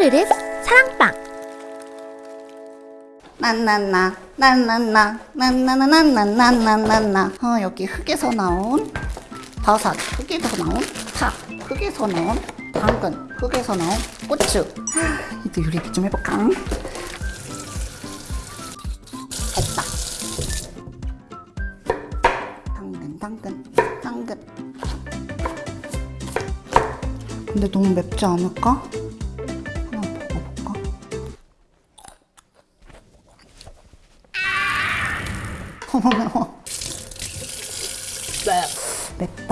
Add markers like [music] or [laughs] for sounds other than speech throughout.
뽀르륵 사랑방. 난난나 난난나 난난난난난난난나. 어 여기 흙에서 나온 버섯 흙에서 나온 파 흙에서 나온 당근 흙에서 나온 고추. 아, 이제 요리도 좀 해볼까? 됐다. 당근 당근 당근. 근데 너무 맵지 않을까?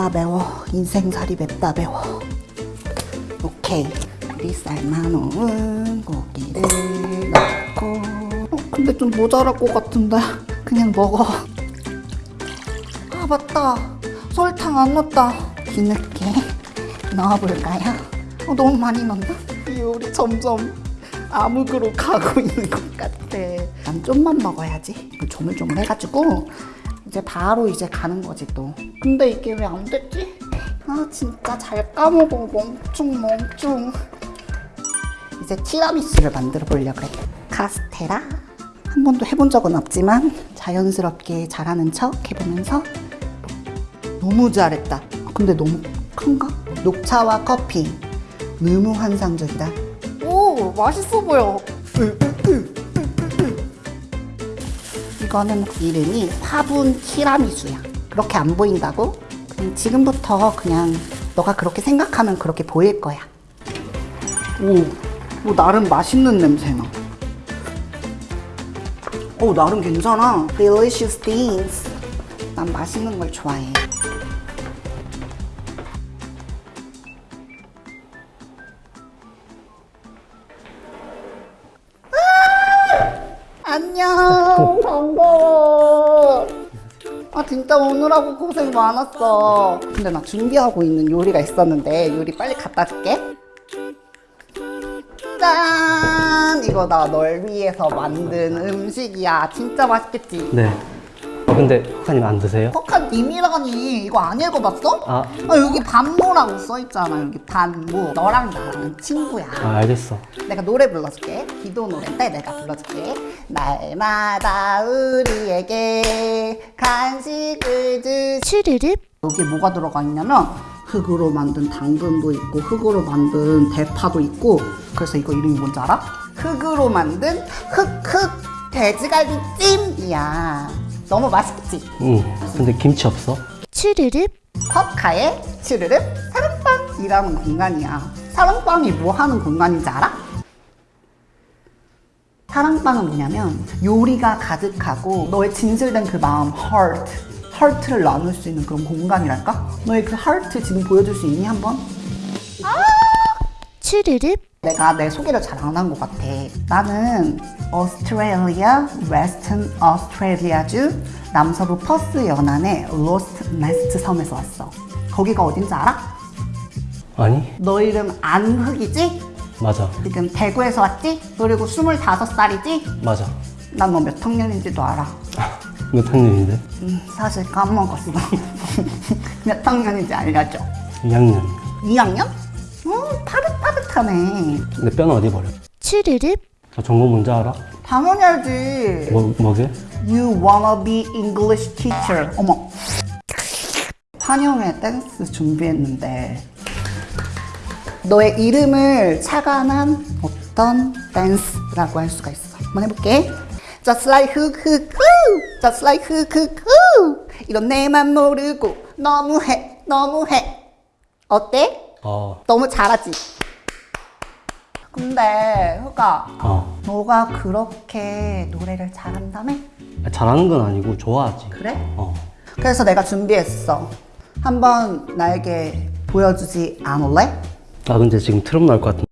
맵다 매워. 인생살이 맵다 매워. 오케이. 우리 삶아놓은 고기를 넣고. 어, 근데 좀 모자랄 것 같은데. 그냥 먹어. 아 맞다. 설탕 안 넣었다. 뒤늦게 넣어볼까요? 어, 너무 많이 넣나? 이 요리 점점 암흑으로 가고 [laughs] 있는 것 같아. 난 좀만 먹어야지. 조물조물 해가지고 이제 바로 이제 가는 거지 또. 근데 이게 왜 안 됐지? 아 진짜 잘 까먹어 멍충 멍충. 이제 티라미수를 만들어 보려고 그래. 카스테라 한 번도 해본 적은 없지만 자연스럽게 잘하는 척 해보면서 너무 잘했다. 근데 너무 큰가? 녹차와 커피 너무 환상적이다. 오 맛있어 보여. 이거는 이름이 화분 티라미수야. 그렇게 안 보인다고? 그냥 지금부터 그냥 너가 그렇게 생각하면 그렇게 보일 거야. 오, 오 나름 맛있는 냄새나. 오 나름 괜찮아. Delicious things. 난 맛있는 걸 좋아해. 안녕 [laughs] 반가워 아 진짜 오느라고 고생 많았어. 근데 나 준비하고 있는 요리가 있었는데 요리 빨리 갖다 줄게. 짠! 이거 나 널 위해서 만든 음식이야. 진짜 맛있겠지? 네. 어, 근데 혹하님 안 드세요? 석한 님이라니 이거 안 읽어봤어? 아, 아, 여기 반모라고 써있잖아 여기 반모 너랑 나랑 친구야 아 알겠어. 내가 노래 불러줄게. 기도 노래인데 내가 불러줄게. 날마다 우리에게 간식을 주. 슈르륵 여기에 뭐가 들어가 있냐면 흙으로 만든 당근도 있고 흙으로 만든 대파도 있고 그래서 이거 이름이 뭔지 알아? 흙으로 만든 흙흙 돼지갈비찜이야. 너무 맛있겠지? 응. 근데 김치 없어? 슈르륵 컵카의 슈르륵 사랑방이라는 공간이야. 사랑방이 뭐 하는 공간인지 알아? 사랑방은 뭐냐면 요리가 가득하고 너의 진실된 그 마음, heart, heart를 나눌 수 있는 그런 공간이랄까? 너의 그 heart 지금 보여줄 수 있니 한번? 슈르륵 내가 내 소개를 잘 안 한 것 같아. 나는 오스트레일리아, 웨스턴 오스트레일리아주 남서부 퍼스 연안의 로트네스트 섬에서 왔어. 거기가 어딘지 알아? 아니? 너 이름 안흑이지? 맞아. 지금 대구에서 왔지? 그리고 25살이지? 맞아. 난 너 몇 학년인지도 알아. [laughs] 몇 학년인데? 음, 사실 까먹었어. [laughs] 몇 학년인지 알려줘. 2학년. 2학년? 음, 파릇파릇하네. 근데 뼈는 어디 버려? 슈르륵 저 전공 뭔지 알아? 당연히 알지. 뭐, 뭐게? You wanna be English teacher. 어머. 환영회 댄스 준비했는데 너의 이름을 차관한 어떤 댄스라고 할 수가 있어. 한번 해볼게. Just like 흑흑흑 Just like 흑흑흑 이런 내만 모르고 너무해 너무해 어때? 어, 너무 잘하지? 근데 흑아 어. 너가 그렇게 노래를 잘한다며? 잘하는 건 아니고 좋아하지. 그래? 어. 그래서 내가 준비했어. 한번 나에게 보여주지 않을래? 나 근데 지금 트럼 나올 것 같은데.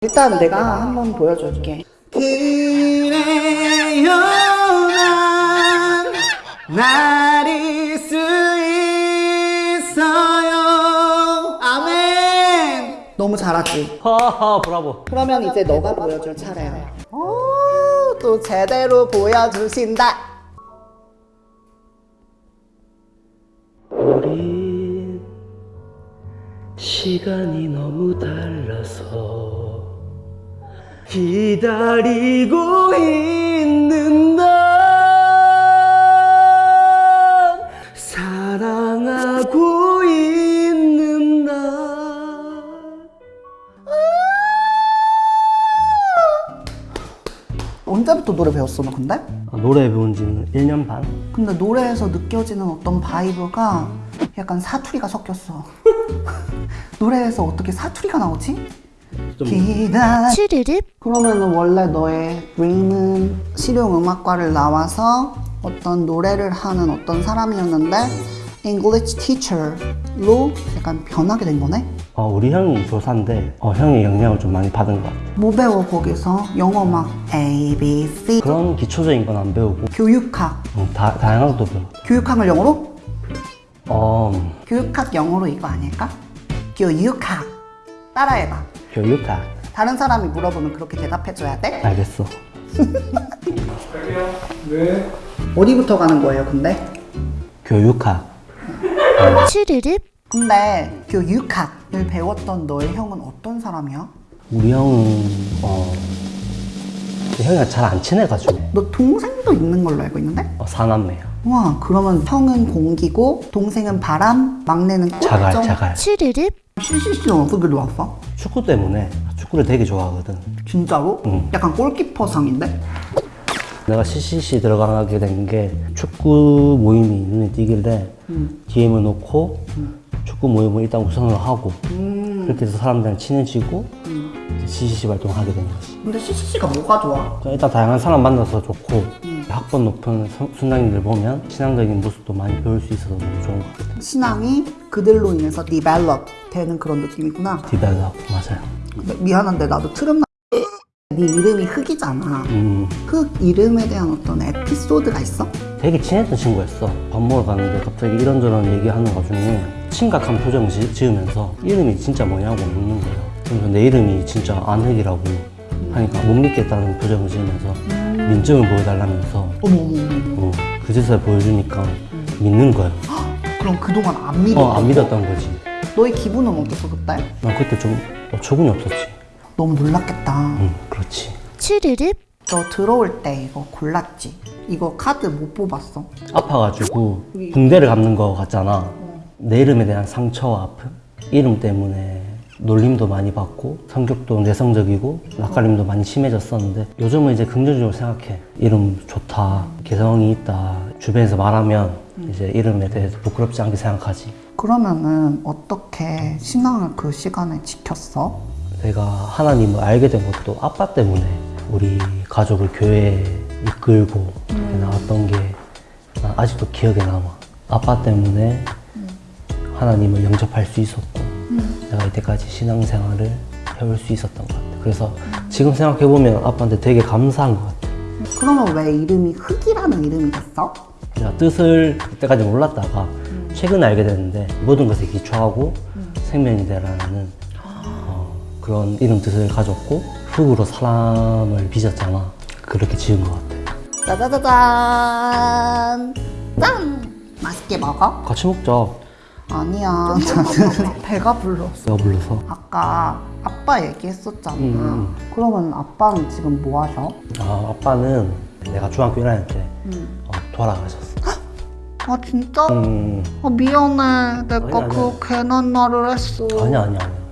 일단 내가 한번 보여줄게. 그래요 난 나릴 잘하지? 하하, 브라보. 그러면 이제 너가 보여줄 차례야 오, 또 제대로 보여주신다 우리 시간이 너무 달라서 기다리고 있는 날 언제부터 노래 배웠어 너 근데? 아, 노래 배운 지는 1년 반? 근데 노래에서 느껴지는 어떤 바이브가 약간 사투리가 섞였어 [laughs] 노래에서 어떻게 사투리가 나오지? 좀 기다 쭈르륵 그러면은 원래 너의 dream은 실용음악과를 나와서 어떤 노래를 하는 어떤 사람이었는데 English teacher로 약간 변하게 된 거네? 어, 우리 형이 교사인데 어, 형의 영향을 좀 많이 받은 것 같아 뭐 배워 거기서? 영어 막 A, B, C. 그런 기초적인 건 안 배우고. 교육학. 음, 다, 다양한 것도 배워 교육학을 영어로? 어, 교육학 영어로 이거 아닐까? 교육학. 따라해봐. 교육학. 다른 사람이 물어보면 그렇게 대답해줘야 돼? 알겠어. 어디부터 가는 거예요 근데? 교육학. 쭈르륵 근데 교육학을 배웠던 너의 형은 어떤 사람이야? 우리 형은 어, 형이랑 잘 안 친해가지고 너 동생도 있는 걸로 알고 있는데? 어, 사남매야 와 그러면 형은 공기고 동생은 바람 막내는 꽃 자갈 정- 자갈 네. 쭈르륵 CCC는 어떻게 들어왔어? 축구 때문에 축구를 되게 좋아하거든 진짜로? 응. 약간 골키퍼상인데? 내가 CCC 들어가게 된 게 축구 모임이 눈에 띄길래 DM을 놓고 축구 모임을 일단 우선으로 하고 그렇게 해서 사람들이랑 친해지고 이제 CCC 활동을 하게 된 거지. 근데 CCC가 뭐가 좋아? 일단 다양한 사람 만나서 좋고 학번 높은 선- 순장님들 보면 신앙적인 모습도 많이 배울 수 있어서 너무 좋은 것 같아요. 신앙이 그들로 인해서 develop 되는 그런 느낌이구나. develop 맞아요. 근데 미안한데 나도 트름 나... 네 이름이 흑이잖아. 음, 흑 이름에 대한 어떤 에피소드가 있어? 되게 친했던 친구였어. 밥 먹으러 가는데 갑자기 이런저런 얘기하는 와중에 심각한 표정 지, 지으면서 이름이 진짜 뭐냐고 묻는 거예요. 그래서 내 이름이 진짜 안흑이라고 하니까 못 믿겠다는 표정을 지으면서 민증을 보여달라면서 어머머머 어, 그 짓을 보여주니까 믿는 거예요. 그럼 그동안 안 믿었던 어, 안 믿었던 거지. 너의 기분은 어땠어 그때? 난 그때 좀 어처구니 없었지. 너무 놀랐겠다 응, 그렇지. 쭈르륵 너 들어올 때 이거 골랐지? 이거 카드 못 뽑았어 아파가지고 붕대를 감는 거 같잖아. 내 이름에 대한 상처와 아픔, 이름 때문에 놀림도 많이 받고 성격도 내성적이고 낯가림도 많이 심해졌었는데 요즘은 이제 긍정적으로 생각해. 이름 좋다, 개성이 있다. 주변에서 말하면 이제 이름에 대해서 부끄럽지 않게 생각하지. 그러면은 어떻게 신앙을 그 시간에 지켰어? 내가 하나님을 알게 된 것도 아빠 때문에 우리 가족을 교회에 이끌고 나왔던 게난 아직도 기억에 남아. 아빠 때문에 하나님을 영접할 수 있었고 내가 이때까지 신앙생활을 해올 수 있었던 것 같아. 그래서 지금 생각해보면 아빠한테 되게 감사한 것 같아. 그러면 왜 이름이 흑이라는 이름이 됐어? 내가 뜻을 그때까지 몰랐다가 최근에 알게 됐는데 모든 것에 기초하고 생명이 되라는 어, 그런 이름 뜻을 가졌고 흙으로 사람을 빚었잖아. 그렇게 지은 것 같아. 짜자자잔 짠! 맛있게 먹어? 같이 먹자. 아니야 나는 [laughs] 배가 불렀어 내가 불러서. 아까 아빠 얘기했었잖아 음. 그러면 아빠는 지금 뭐 하셔? 아, 아빠는 내가 중학교 1학년 때 어, 돌아가셨어. 아 진짜? 음, 아 미안해 내가 아니야. 그 괜한 말을 했어 아니야, 아니야, 아니야.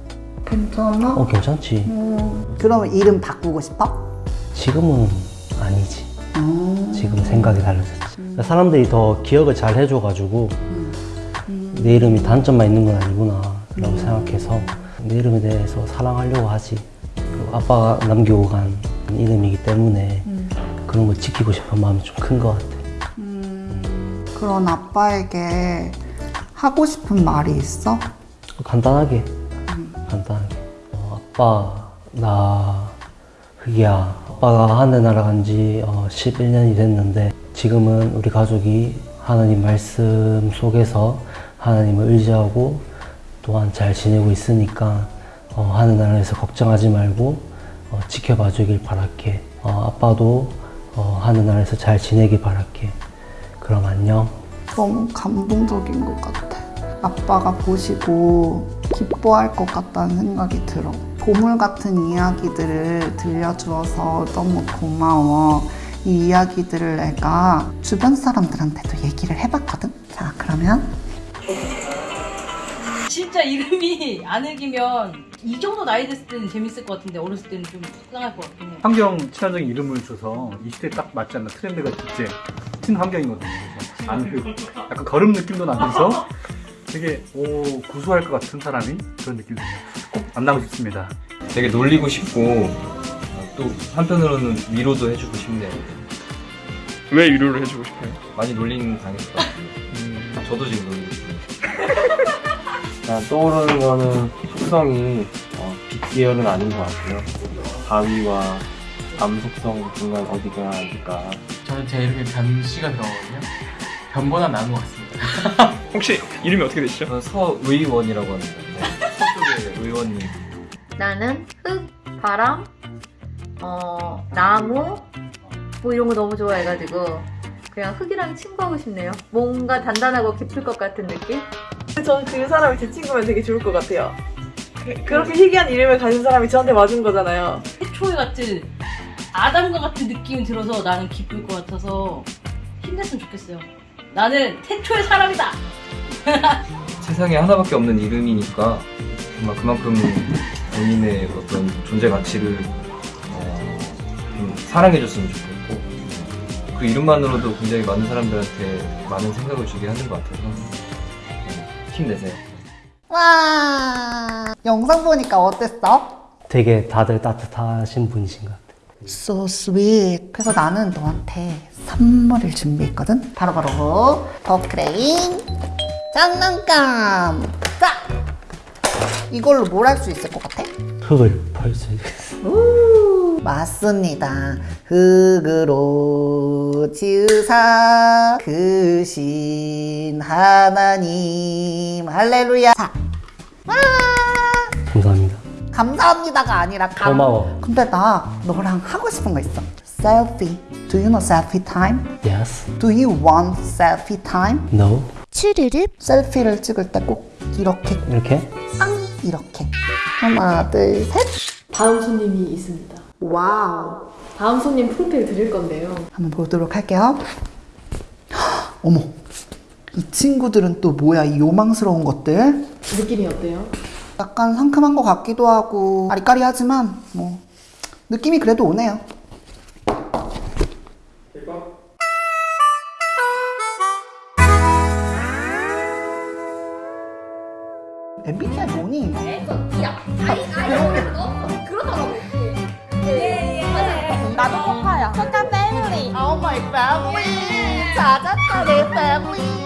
괜찮아? 어, 괜찮지. 음, 그러면 이름 바꾸고 싶어? 지금은 아니지. 음. 지금 생각이 달라졌지. 사람들이 더 기억을 잘 해줘가지고 내 이름이 단점만 있는 건 아니구나 라고 생각해서 내 이름에 대해서 사랑하려고 하지. 아빠가 남기고 간 이름이기 때문에 그런 걸 지키고 싶은 마음이 좀 큰 것 같아. 그런 아빠에게 하고 싶은 말이 있어? 간단하게 간단하게. 어, 아빠 나 흑이야 아빠가 하늘 날아간 지 어, 11년이 됐는데 지금은 우리 가족이 하나님 말씀 속에서 하나님을 의지하고 또한 잘 지내고 있으니까 어, 하늘나라에서 걱정하지 말고 어, 지켜봐 주길 바랄게. 어, 아빠도 어, 하늘나라에서 잘 지내길 바랄게. 그럼 안녕. 너무 감동적인 것 같아. 아빠가 보시고 기뻐할 것 같다는 생각이 들어. 보물 같은 이야기들을 들려주어서 너무 고마워. 이 이야기들을 내가 주변 사람들한테도 얘기를 해봤거든. 자, 그러면 진짜 이름이 안 읽으면 이 정도 나이 됐을 때는 재밌을 것 같은데 어렸을 때는 좀 속상할 것 같긴 해. 환경 친화적인 이름을 줘서 이 시대에 딱 맞지 않는 트렌드가 이제 친환경이거든요. 그래서 안흙 약간 걸음 느낌도 나면서 되게 오 구수할 것 같은 사람이 그런 느낌이 들어요. 꼭 만나고 싶습니다. 되게 놀리고 싶고 어, 또 한편으로는 위로도 해주고 싶네요. 왜 위로를 해주고 싶어요? 많이 놀림 당했을 것 같아요. 음, 저도 지금 놀리고 싶어요. [laughs] 떠오르는 거는 속성이 어, 빛 계열은 아닌 것 같고요. 바위와 암 속성 중간 어디가 아닐까. 저는 제 이름에 변씨가 들어가거든요. 변보다 나은 것 같습니다. [laughs] 혹시 이름이 어떻게 되시죠? 서의원이라고 하는데 서쪽의 [laughs] 의원님 나는 흙, 바람, 어, 나무 뭐 이런 거 너무 좋아해가지고 그냥 흙이랑 친구하고 싶네요. 뭔가 단단하고 깊을 것 같은 느낌? 저는 그 사람이 제 친구면 되게 좋을 것 같아요. 그- 그렇게 희귀한 이름을 가진 사람이 저한테 맞은 거잖아요. 태초에 같은 아담과 같은 느낌이 들어서 나는 기쁠 것 같아서 힘냈으면 좋겠어요. 나는 태초의 사람이다. [laughs] 세상에 하나밖에 없는 이름이니까 정말 그만큼 본인의 어떤 존재 가치를 어, 좀 사랑해줬으면 좋겠고 그 이름만으로도 굉장히 많은 사람들한테 많은 생각을 주게 하는 것 같아서 네, 힘내세요. 와 영상 보니까 어땠어? 되게 다들 따뜻하신 분이신 것 같아요. So sweet. 그래서 나는 너한테 선물을 준비했거든. 바로바로 더크레인 장난감. 자, 이걸로 뭘 할 수 있을 것 같아? 흙을 펄수 있어요. 우, 맞습니다. 흙으로 지으사 크신 하나님 할렐루야. 자, 와, 감사합니다. 감사합니다가 아니라 감. 고마워. 근데 나 너랑 하고 싶은 거 있어. Selfie. Do you know selfie time? Yes. Do you want selfie time? No. 추르륵 selfie를 찍을 때 꼭 이렇게 이렇게? 앙 이렇게 하나 둘 셋. 다음 손님이 있습니다. Wow. 다음 손님 프로필 드릴 건데요. 한번 보도록 할게요. 헉, 어머, 이 친구들은 또 뭐야 이 요망스러운 것들? 느낌이 어때요? 약간 상큼한 것 같기도 하고 아리까리하지만 뭐 느낌이 그래도 오네요. MBTI 뭐니? 나도 쿼카야. 쿼카 family. Oh my family. 찾았다 내 family.